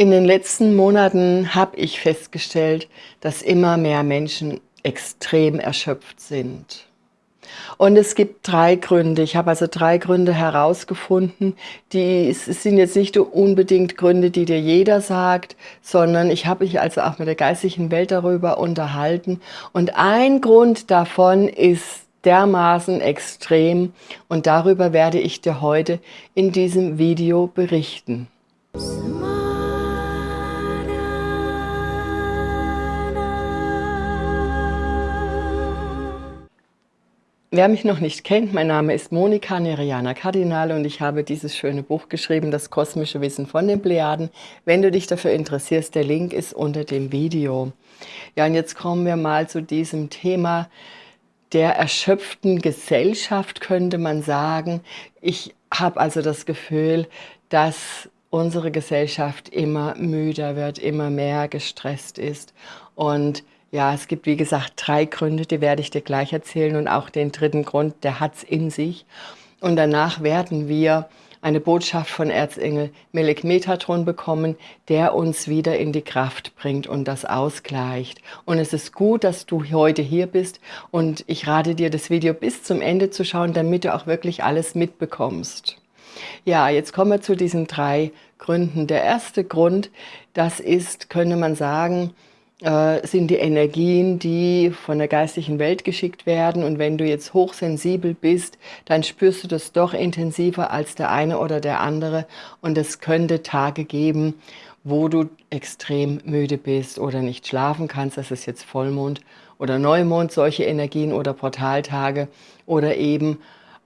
In den letzten Monaten habe ich festgestellt, dass immer mehr Menschen extrem erschöpft sind. Und es gibt drei Gründe. Ich habe also drei Gründe herausgefunden. Die sind jetzt nicht unbedingt Gründe, die dir jeder sagt, sondern ich habe mich also auch mit der geistigen Welt darüber unterhalten. Und ein Grund davon ist dermaßen extrem und darüber werde ich dir heute in diesem Video berichten. Wer mich noch nicht kennt, mein Name ist Monika Neriana Kardinal und ich habe dieses schöne Buch geschrieben, Das kosmische Wissen von den Plejaden. Wenn du dich dafür interessierst, der Link ist unter dem Video. Ja, und jetzt kommen wir mal zu diesem Thema der erschöpften Gesellschaft, könnte man sagen. Ich habe also das Gefühl, dass unsere Gesellschaft immer müder wird, immer mehr gestresst ist und ja, es gibt wie gesagt drei Gründe, die werde ich dir gleich erzählen und auch den dritten Grund, der hat es in sich. Und danach werden wir eine Botschaft von Erzengel Melek Metatron bekommen, der uns wieder in die Kraft bringt und das ausgleicht. Und es ist gut, dass du heute hier bist und ich rate dir, das Video bis zum Ende zu schauen, damit du auch wirklich alles mitbekommst. Ja, jetzt kommen wir zu diesen drei Gründen. Der erste Grund, das ist, könnte man sagen, äh, sind die Energien, die von der geistigen Welt geschickt werden. Und wenn du jetzt hochsensibel bist, dann spürst du das doch intensiver als der eine oder der andere. Und es könnte Tage geben, wo du extrem müde bist oder nicht schlafen kannst. Das ist jetzt Vollmond oder Neumond, solche Energien oder Portaltage oder eben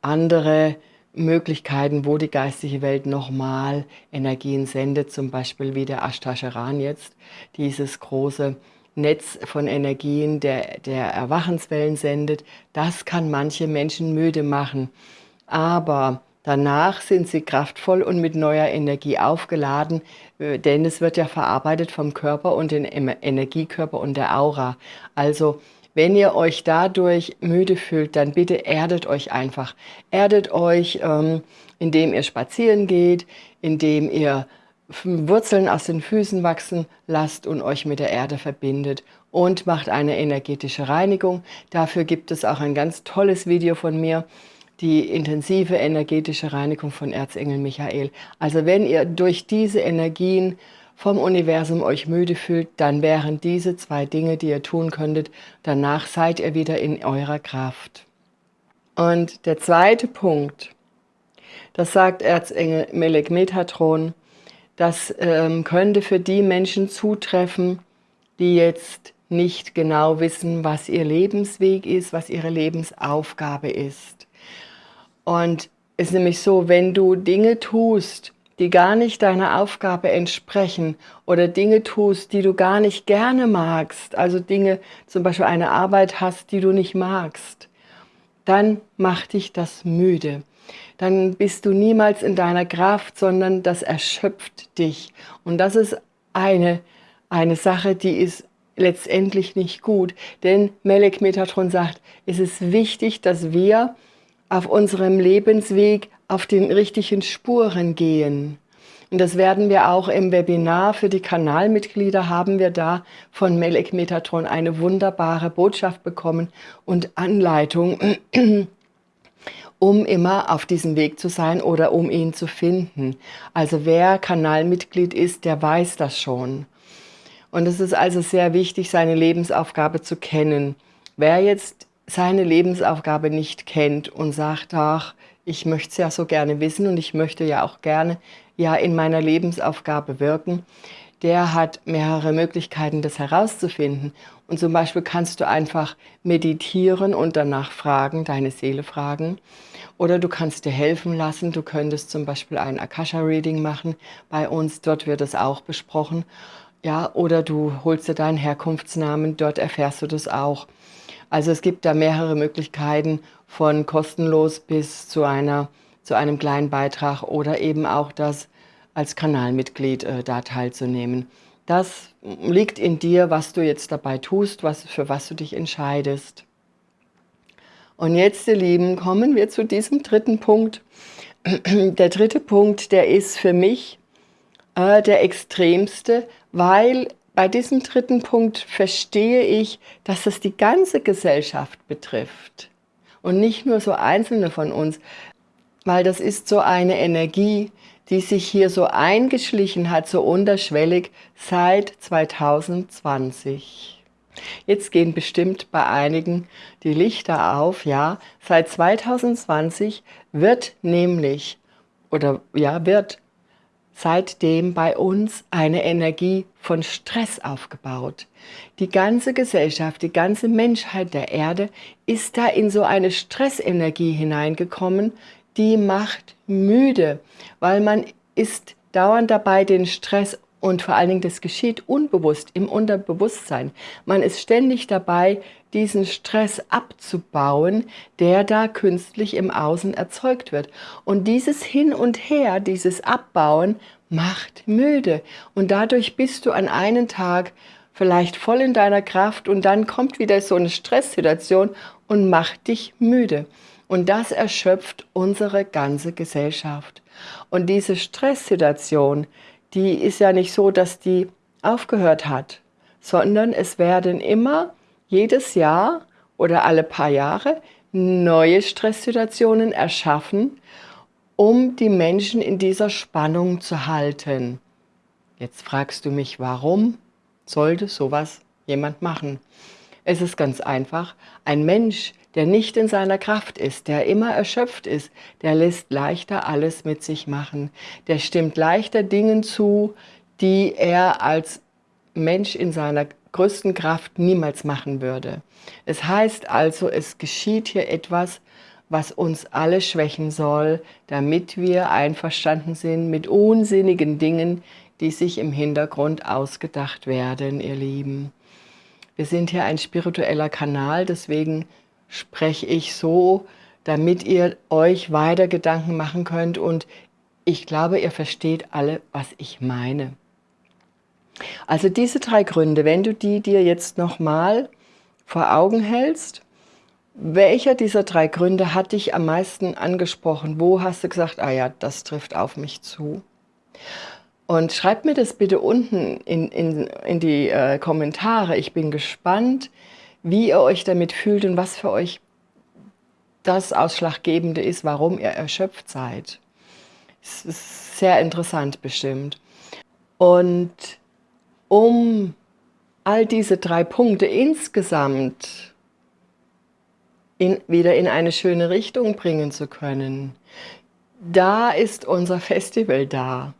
andere Möglichkeiten, wo die geistige Welt nochmal Energien sendet, zum Beispiel wie der Ashtascharan jetzt, dieses große Netz von Energien der, der Erwachenswellen sendet, das kann manche Menschen müde machen. Aber danach sind sie kraftvoll und mit neuer Energie aufgeladen, äh, denn es wird ja verarbeitet vom Körper und den Energiekörper und der Aura. Also wenn ihr euch dadurch müde fühlt, dann bitte erdet euch einfach. Erdet euch, ähm, indem ihr spazieren geht, indem ihr Wurzeln aus den Füßen wachsen lasst und euch mit der Erde verbindet und macht eine energetische Reinigung. Dafür gibt es auch ein ganz tolles Video von mir, die intensive energetische Reinigung von Erzengel Michael. Also wenn ihr durch diese Energien vom Universum euch müde fühlt, dann wären diese zwei Dinge, die ihr tun könntet. Danach seid ihr wieder in eurer Kraft. Und der zweite Punkt, das sagt Erzengel Melek Metatron, das ähm, könnte für die Menschen zutreffen, die jetzt nicht genau wissen, was ihr Lebensweg ist, was ihre Lebensaufgabe ist. Und es ist nämlich so, wenn du Dinge tust, die gar nicht deiner Aufgabe entsprechen oder Dinge tust, die du gar nicht gerne magst, also Dinge, zum Beispiel eine Arbeit hast, die du nicht magst, dann macht dich das müde. Dann bist du niemals in deiner Kraft, sondern das erschöpft dich. Und das ist eine, eine Sache, die ist letztendlich nicht gut. Denn Melek Metatron sagt, es ist wichtig, dass wir auf unserem Lebensweg auf den richtigen Spuren gehen. Und das werden wir auch im Webinar für die Kanalmitglieder, haben wir da von Melek Metatron eine wunderbare Botschaft bekommen und Anleitung, um immer auf diesem Weg zu sein oder um ihn zu finden. Also wer Kanalmitglied ist, der weiß das schon. Und es ist also sehr wichtig, seine Lebensaufgabe zu kennen. Wer jetzt seine Lebensaufgabe nicht kennt und sagt, ach, ich möchte es ja so gerne wissen und ich möchte ja auch gerne ja in meiner Lebensaufgabe wirken, der hat mehrere Möglichkeiten, das herauszufinden. Und zum Beispiel kannst du einfach meditieren und danach fragen, deine Seele fragen. Oder du kannst dir helfen lassen. Du könntest zum Beispiel ein Akasha-Reading machen bei uns. Dort wird es auch besprochen. Ja, oder du holst dir deinen Herkunftsnamen. Dort erfährst du das auch. Also es gibt da mehrere Möglichkeiten von kostenlos bis zu, einer, zu einem kleinen Beitrag oder eben auch das als Kanalmitglied äh, da teilzunehmen. Das liegt in dir, was du jetzt dabei tust, was, für was du dich entscheidest. Und jetzt, ihr Lieben, kommen wir zu diesem dritten Punkt. Der dritte Punkt, der ist für mich äh, der extremste, weil bei diesem dritten Punkt verstehe ich, dass es die ganze Gesellschaft betrifft und nicht nur so einzelne von uns, weil das ist so eine Energie, die sich hier so eingeschlichen hat, so unterschwellig seit 2020. Jetzt gehen bestimmt bei einigen die Lichter auf, ja. Seit 2020 wird nämlich, oder ja, wird seitdem bei uns eine Energie von Stress aufgebaut. Die ganze Gesellschaft, die ganze Menschheit der Erde ist da in so eine Stressenergie hineingekommen, die macht müde, weil man ist dauernd dabei, den Stress und vor allen Dingen, das geschieht unbewusst im Unterbewusstsein. Man ist ständig dabei, diesen Stress abzubauen, der da künstlich im Außen erzeugt wird. Und dieses Hin und Her, dieses Abbauen, macht müde. Und dadurch bist du an einem Tag vielleicht voll in deiner Kraft und dann kommt wieder so eine Stresssituation und macht dich müde. Und das erschöpft unsere ganze Gesellschaft. Und diese Stresssituation, die ist ja nicht so, dass die aufgehört hat, sondern es werden immer jedes Jahr oder alle paar Jahre neue Stresssituationen erschaffen, um die Menschen in dieser Spannung zu halten. Jetzt fragst du mich, warum sollte sowas jemand machen? Es ist ganz einfach. Ein Mensch, der nicht in seiner Kraft ist, der immer erschöpft ist, der lässt leichter alles mit sich machen. Der stimmt leichter Dingen zu, die er als Mensch in seiner größten Kraft niemals machen würde. Es heißt also, es geschieht hier etwas, was uns alle schwächen soll, damit wir einverstanden sind mit unsinnigen Dingen, die sich im Hintergrund ausgedacht werden, ihr Lieben. Wir sind hier ein spiritueller Kanal, deswegen spreche ich so, damit ihr euch weiter Gedanken machen könnt und ich glaube, ihr versteht alle, was ich meine. Also diese drei Gründe, wenn du die dir jetzt nochmal vor Augen hältst, welcher dieser drei Gründe hat dich am meisten angesprochen? Wo hast du gesagt, ah ja, das trifft auf mich zu? Und schreibt mir das bitte unten in, in, in die äh, Kommentare. Ich bin gespannt, wie ihr euch damit fühlt und was für euch das Ausschlaggebende ist, warum ihr erschöpft seid. Es ist sehr interessant bestimmt. Und um all diese drei Punkte insgesamt in, wieder in eine schöne Richtung bringen zu können, da ist unser Festival da.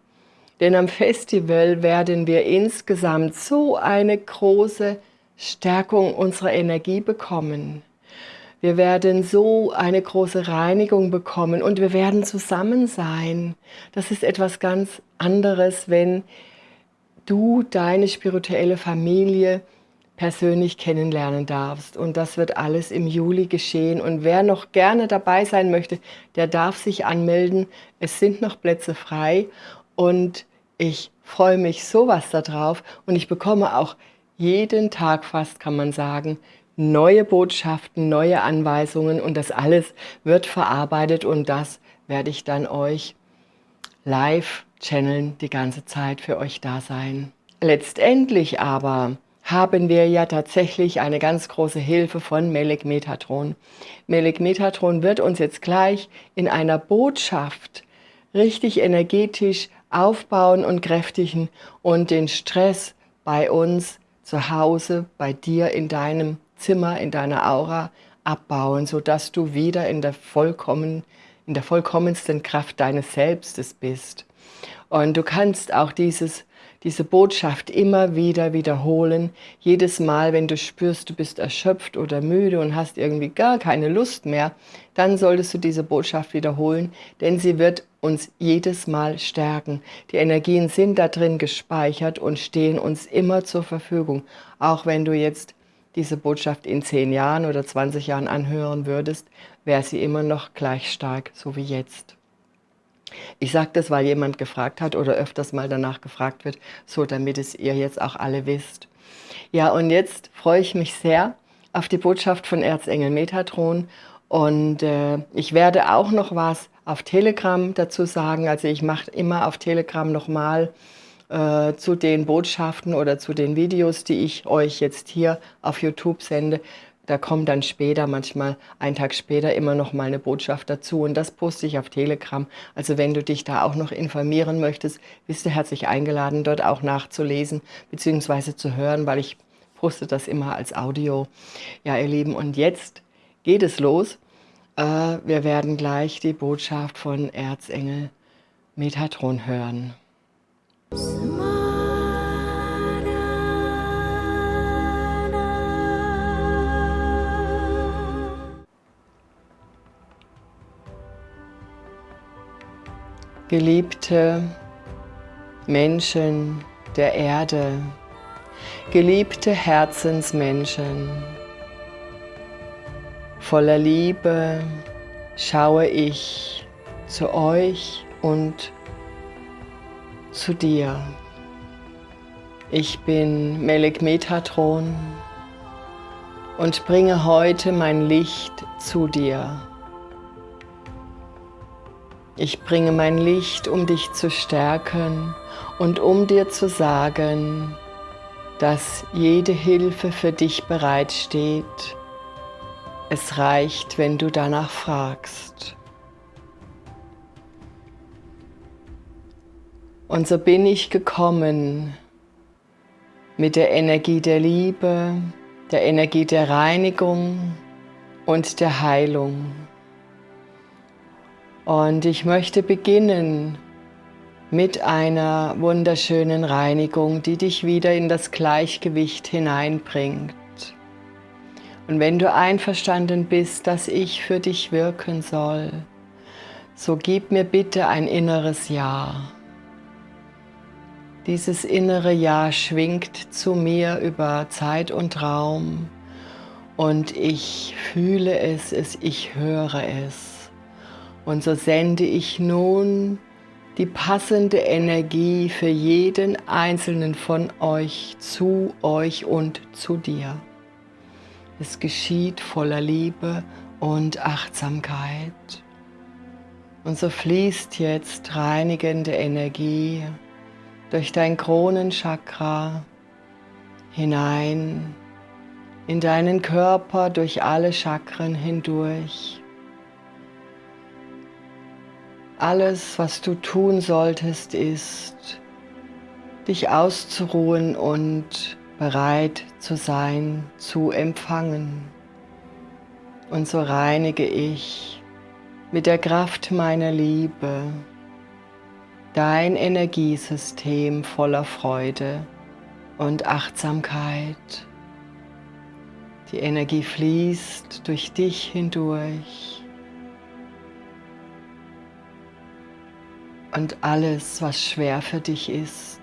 Denn am Festival werden wir insgesamt so eine große Stärkung unserer Energie bekommen. Wir werden so eine große Reinigung bekommen und wir werden zusammen sein. Das ist etwas ganz anderes, wenn du deine spirituelle Familie persönlich kennenlernen darfst. Und das wird alles im Juli geschehen. Und wer noch gerne dabei sein möchte, der darf sich anmelden. Es sind noch Plätze frei und ich freue mich sowas darauf und ich bekomme auch jeden Tag fast, kann man sagen, neue Botschaften, neue Anweisungen und das alles wird verarbeitet und das werde ich dann euch live channeln, die ganze Zeit für euch da sein. Letztendlich aber haben wir ja tatsächlich eine ganz große Hilfe von Melek Metatron. Melek Metatron wird uns jetzt gleich in einer Botschaft richtig energetisch aufbauen und kräftigen und den Stress bei uns zu Hause, bei dir in deinem Zimmer, in deiner Aura abbauen, sodass du wieder in der, vollkommen, in der vollkommensten Kraft deines Selbstes bist. Und du kannst auch dieses diese Botschaft immer wieder wiederholen. Jedes Mal, wenn du spürst, du bist erschöpft oder müde und hast irgendwie gar keine Lust mehr, dann solltest du diese Botschaft wiederholen, denn sie wird uns jedes Mal stärken. Die Energien sind da drin gespeichert und stehen uns immer zur Verfügung. Auch wenn du jetzt diese Botschaft in 10 Jahren oder 20 Jahren anhören würdest, wäre sie immer noch gleich stark, so wie jetzt. Ich sage das, weil jemand gefragt hat oder öfters mal danach gefragt wird, so damit es ihr jetzt auch alle wisst. Ja, und jetzt freue ich mich sehr auf die Botschaft von Erzengel Metatron und äh, ich werde auch noch was auf Telegram dazu sagen. Also ich mache immer auf Telegram nochmal äh, zu den Botschaften oder zu den Videos, die ich euch jetzt hier auf YouTube sende. Da kommt dann später, manchmal einen Tag später, immer noch mal eine Botschaft dazu. Und das poste ich auf Telegram. Also wenn du dich da auch noch informieren möchtest, bist du herzlich eingeladen, dort auch nachzulesen bzw. zu hören, weil ich poste das immer als Audio. Ja, ihr Lieben, und jetzt geht es los. Äh, wir werden gleich die Botschaft von Erzengel Metatron hören. Geliebte Menschen der Erde, geliebte Herzensmenschen, voller Liebe schaue ich zu euch und zu dir. Ich bin Melek Metatron und bringe heute mein Licht zu dir. Ich bringe mein Licht, um dich zu stärken und um dir zu sagen, dass jede Hilfe für dich bereitsteht. Es reicht, wenn du danach fragst. Und so bin ich gekommen mit der Energie der Liebe, der Energie der Reinigung und der Heilung. Und ich möchte beginnen mit einer wunderschönen Reinigung, die dich wieder in das Gleichgewicht hineinbringt. Und wenn du einverstanden bist, dass ich für dich wirken soll, so gib mir bitte ein inneres Ja. Dieses innere Ja schwingt zu mir über Zeit und Raum und ich fühle es, ich höre es. Und so sende ich nun die passende Energie für jeden einzelnen von euch zu euch und zu dir. Es geschieht voller Liebe und Achtsamkeit. Und so fließt jetzt reinigende Energie durch dein Kronenchakra hinein in deinen Körper durch alle Chakren hindurch. Alles, was du tun solltest, ist, dich auszuruhen und bereit zu sein, zu empfangen. Und so reinige ich mit der Kraft meiner Liebe dein Energiesystem voller Freude und Achtsamkeit. Die Energie fließt durch dich hindurch. Und alles, was schwer für dich ist,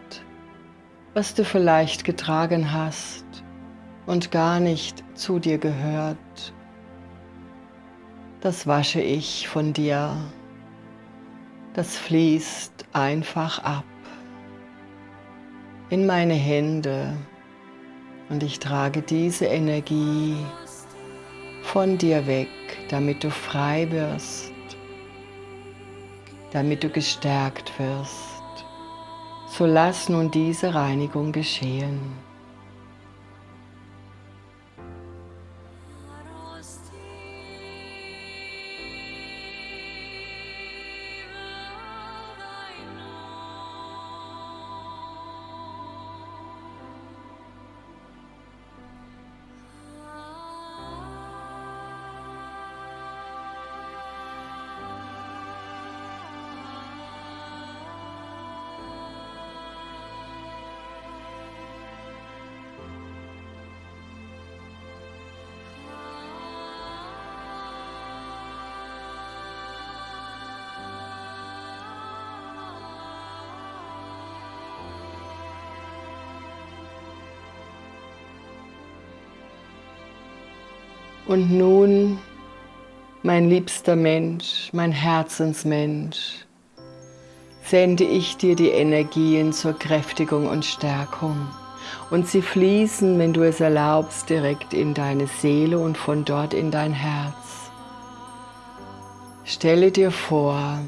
was du vielleicht getragen hast und gar nicht zu dir gehört, das wasche ich von dir. Das fließt einfach ab in meine Hände und ich trage diese Energie von dir weg, damit du frei wirst, damit du gestärkt wirst. So lass nun diese Reinigung geschehen. Und nun, mein liebster Mensch, mein Herzensmensch, sende ich dir die Energien zur Kräftigung und Stärkung. Und sie fließen, wenn du es erlaubst, direkt in deine Seele und von dort in dein Herz. Stelle dir vor,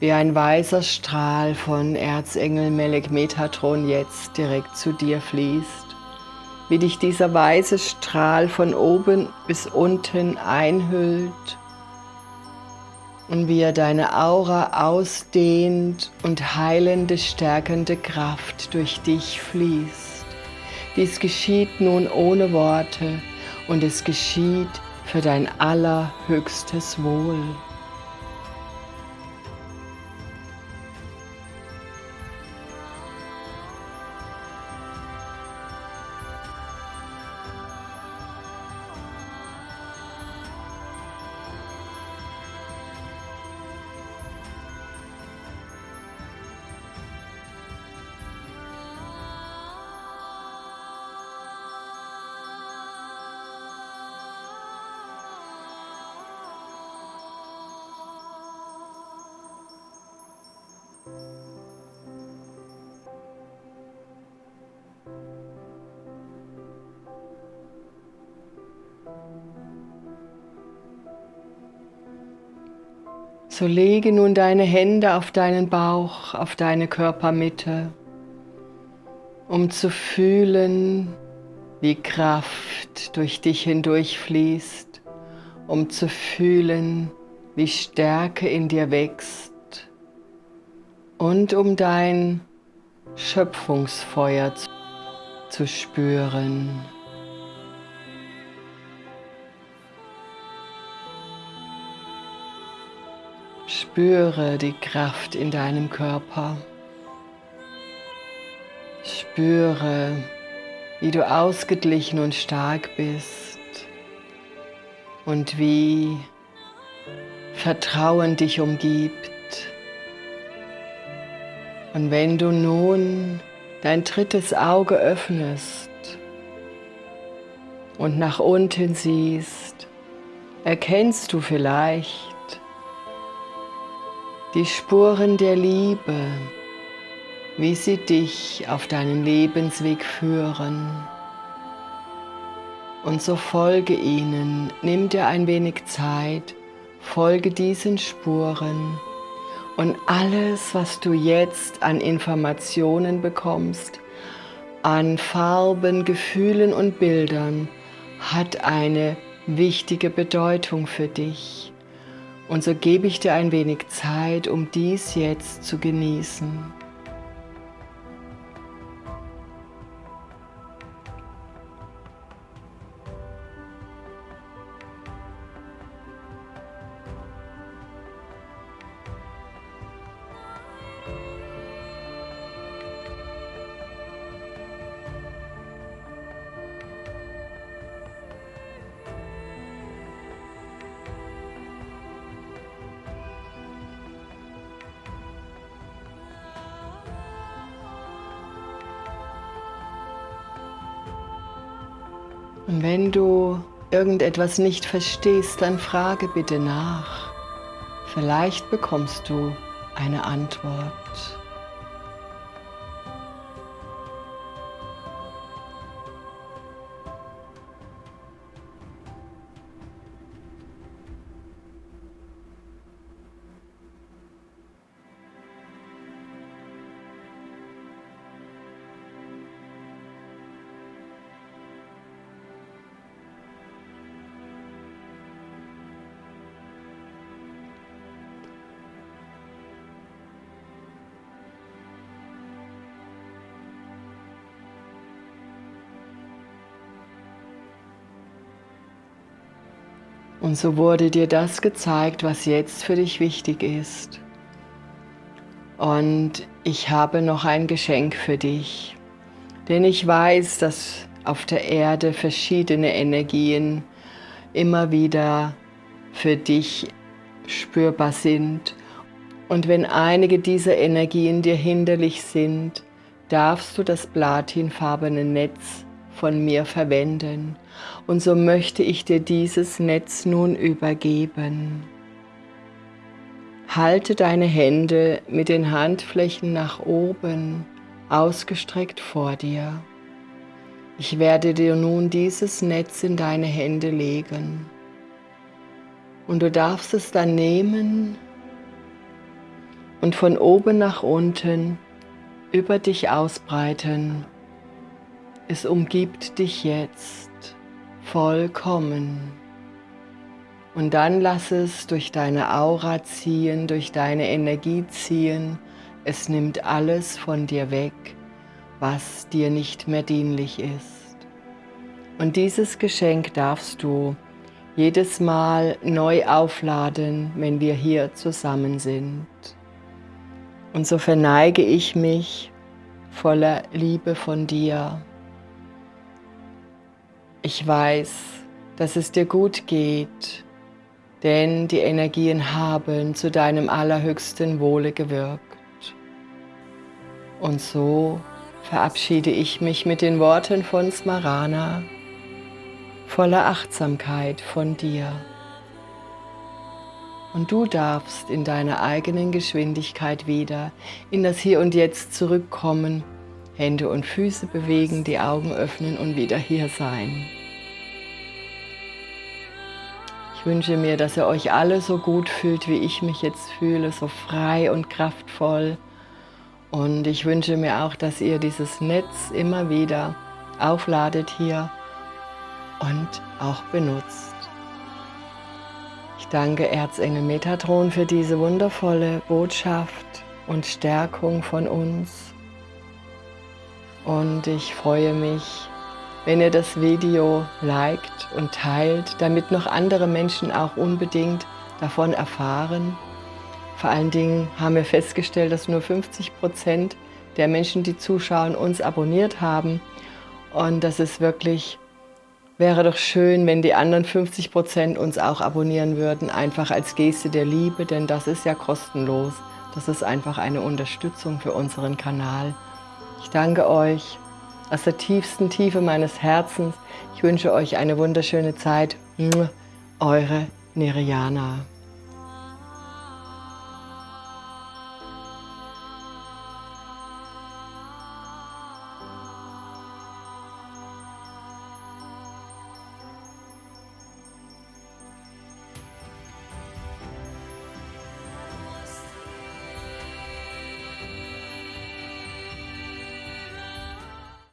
wie ein weißer Strahl von Erzengel Melek Metatron jetzt direkt zu dir fließt, wie dich dieser weiße Strahl von oben bis unten einhüllt und wie er deine Aura ausdehnt und heilende, stärkende Kraft durch dich fließt. Dies geschieht nun ohne Worte und es geschieht für dein allerhöchstes Wohl. So lege nun deine Hände auf deinen Bauch, auf deine Körpermitte, um zu fühlen, wie Kraft durch dich hindurch fließt, um zu fühlen, wie Stärke in dir wächst und um dein Schöpfungsfeuer zu spüren. Spüre die Kraft in deinem Körper. Spüre, wie du ausgeglichen und stark bist und wie Vertrauen dich umgibt. Und wenn du nun dein drittes Auge öffnest und nach unten siehst, erkennst du vielleicht, die Spuren der Liebe, wie sie dich auf deinen Lebensweg führen. Und so folge ihnen, nimm dir ein wenig Zeit, folge diesen Spuren und alles, was du jetzt an Informationen bekommst, an Farben, Gefühlen und Bildern, hat eine wichtige Bedeutung für dich. Und so gebe ich dir ein wenig Zeit, um dies jetzt zu genießen. Und wenn du irgendetwas nicht verstehst, dann frage bitte nach. Vielleicht bekommst du eine Antwort. Und so wurde dir das gezeigt, was jetzt für dich wichtig ist. Und ich habe noch ein Geschenk für dich, denn ich weiß, dass auf der Erde verschiedene Energien immer wieder für dich spürbar sind. Und wenn einige dieser Energien dir hinderlich sind, darfst du das platinfarbene Netz von mir verwenden. Und so möchte ich dir dieses Netz nun übergeben. Halte deine Hände mit den Handflächen nach oben ausgestreckt vor dir. Ich werde dir nun dieses Netz in deine Hände legen. Und du darfst es dann nehmen und von oben nach unten über dich ausbreiten. Es umgibt dich jetzt vollkommen. Und dann lass es durch deine Aura ziehen, durch deine Energie ziehen. Es nimmt alles von dir weg, was dir nicht mehr dienlich ist. Und dieses Geschenk darfst du jedes Mal neu aufladen, wenn wir hier zusammen sind. Und so verneige ich mich voller Liebe von dir. Ich weiß, dass es dir gut geht, denn die Energien haben zu deinem allerhöchsten Wohle gewirkt. Und so verabschiede ich mich mit den Worten von Smarana, voller Achtsamkeit von dir. Und du darfst in deiner eigenen Geschwindigkeit wieder in das Hier und Jetzt zurückkommen, Hände und Füße bewegen, die Augen öffnen und wieder hier sein. Ich wünsche mir, dass ihr euch alle so gut fühlt, wie ich mich jetzt fühle, so frei und kraftvoll. Und ich wünsche mir auch, dass ihr dieses Netz immer wieder aufladet hier und auch benutzt. Ich danke Erzengel Metatron für diese wundervolle Botschaft und Stärkung von uns. Und ich freue mich, wenn ihr das Video liked und teilt, damit noch andere Menschen auch unbedingt davon erfahren. Vor allen Dingen haben wir festgestellt, dass nur 50 Prozent der Menschen, die zuschauen, uns abonniert haben. Und das ist wirklich Wäre doch schön, wenn die anderen 50 Prozent uns auch abonnieren würden, einfach als Geste der Liebe, denn das ist ja kostenlos. Das ist einfach eine Unterstützung für unseren Kanal. Ich danke euch aus der tiefsten Tiefe meines Herzens. Ich wünsche euch eine wunderschöne Zeit. Eure Neriana.